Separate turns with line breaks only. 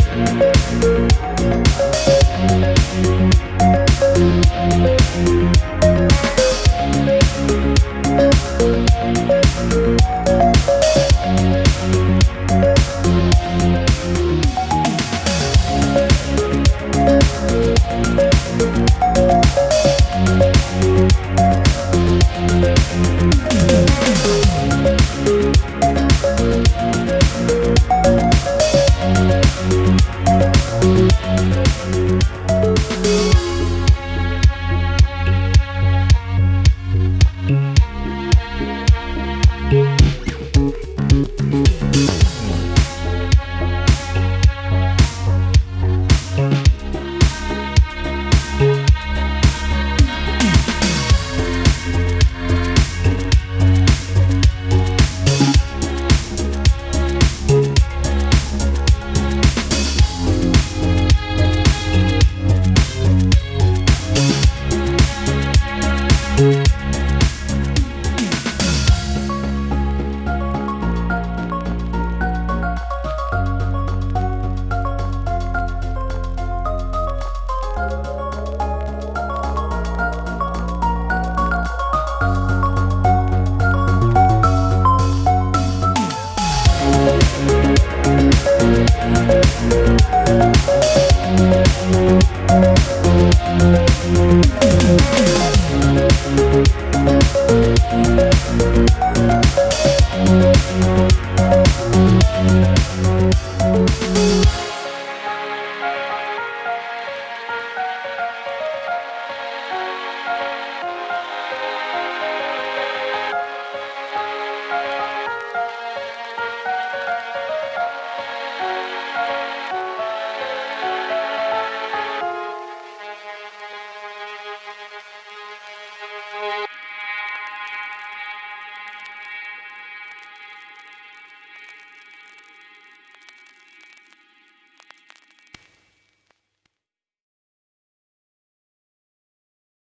Thank you. Thank